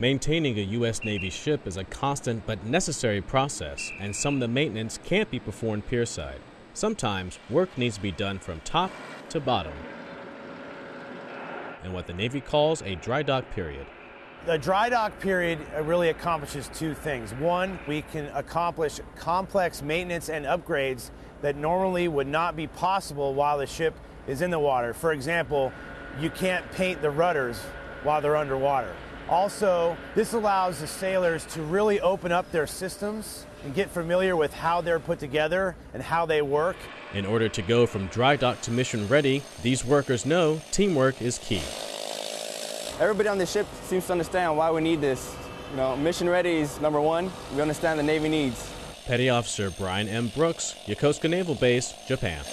Maintaining a U.S. Navy ship is a constant but necessary process, and some of the maintenance can't be performed pierside. Sometimes work needs to be done from top to bottom in what the Navy calls a dry dock period. The dry dock period uh, really accomplishes two things. One, we can accomplish complex maintenance and upgrades that normally would not be possible while the ship is in the water. For example, you can't paint the rudders while they're underwater. Also, this allows the sailors to really open up their systems and get familiar with how they're put together and how they work. In order to go from dry dock to mission ready, these workers know teamwork is key. Everybody on the ship seems to understand why we need this. You know, mission ready is number one. We understand the Navy needs. Petty Officer Brian M. Brooks, Yokosuka Naval Base, Japan.